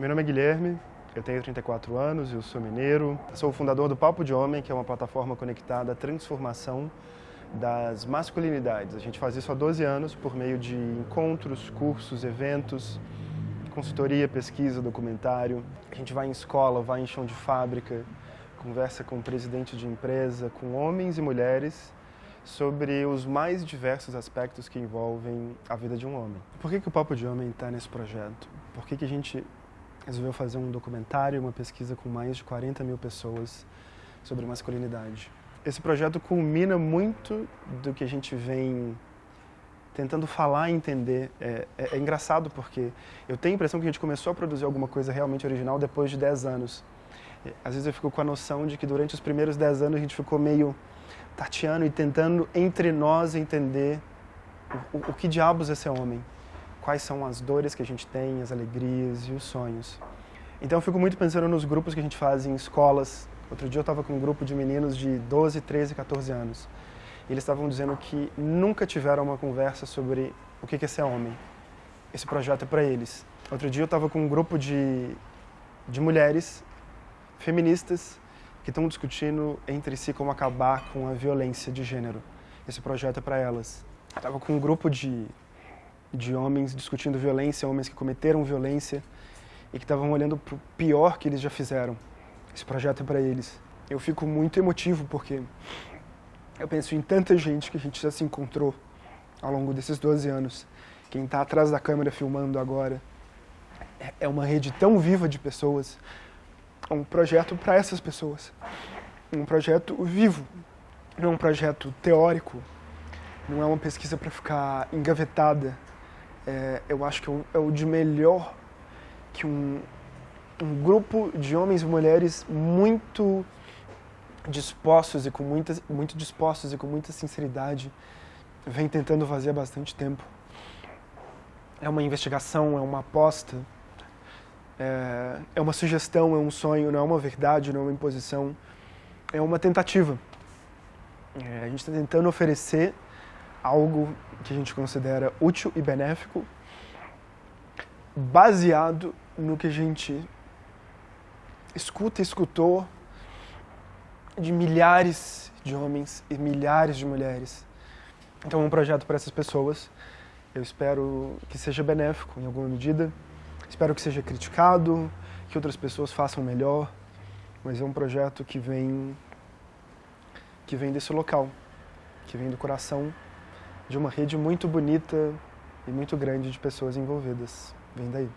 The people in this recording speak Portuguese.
Meu nome é Guilherme, eu tenho 34 anos, eu sou mineiro, sou o fundador do Papo de Homem, que é uma plataforma conectada à transformação das masculinidades. A gente faz isso há 12 anos por meio de encontros, cursos, eventos, consultoria, pesquisa, documentário. A gente vai em escola, vai em chão de fábrica, conversa com presidente de empresa, com homens e mulheres sobre os mais diversos aspectos que envolvem a vida de um homem. Por que, que o Papo de Homem está nesse projeto? Por que, que a gente resolveu fazer um documentário, uma pesquisa com mais de 40 mil pessoas sobre masculinidade? Esse projeto culmina muito do que a gente vem tentando falar e entender. É, é, é, engraçado porque eu tenho a impressão que a gente começou a produzir alguma coisa realmente original depois de 10 anos. Às vezes eu fico com a noção de que durante os primeiros 10 anos a gente ficou meio tateando e tentando entre nós entender o, o, o que diabos é ser homem, quais são as dores que a gente tem, as alegrias e os sonhos. Então eu fico muito pensando nos grupos que a gente faz em escolas. Outro dia eu estava com um grupo de meninos de 12, 13, 14 anos. E eles estavam dizendo que nunca tiveram uma conversa sobre o que é ser homem. Esse projeto é para eles. Outro dia eu estava com um grupo de, de mulheres feministas que estão discutindo entre si como acabar com a violência de gênero. Esse projeto é para elas. Estava com um grupo de, de homens discutindo violência, homens que cometeram violência e que estavam olhando para o pior que eles já fizeram. Esse projeto é para eles. Eu fico muito emotivo porque eu penso em tanta gente que a gente já se encontrou ao longo desses 12 anos. Quem está atrás da câmera filmando agora é uma rede tão viva de pessoas um projeto para essas pessoas. Um projeto vivo, não é um projeto teórico, não é uma pesquisa para ficar engavetada. É, eu acho que é o de melhor que um, um grupo de homens e mulheres muito dispostos e com muita, muito dispostos e com muita sinceridade vem tentando fazer há bastante tempo. É uma investigação, é uma aposta, é, é uma sugestão, é um sonho, não é uma verdade, não é uma imposição, é uma tentativa. É, a gente está tentando oferecer algo que a gente considera útil e benéfico, baseado no que a gente escuta e escutou de milhares de homens e milhares de mulheres. Então, um projeto para essas pessoas. Eu espero que seja benéfico em alguma medida. Espero que seja criticado, que outras pessoas façam melhor, mas é um projeto que vem que vem desse local, que vem do coração de uma rede muito bonita e muito grande de pessoas envolvidas. Vem daí.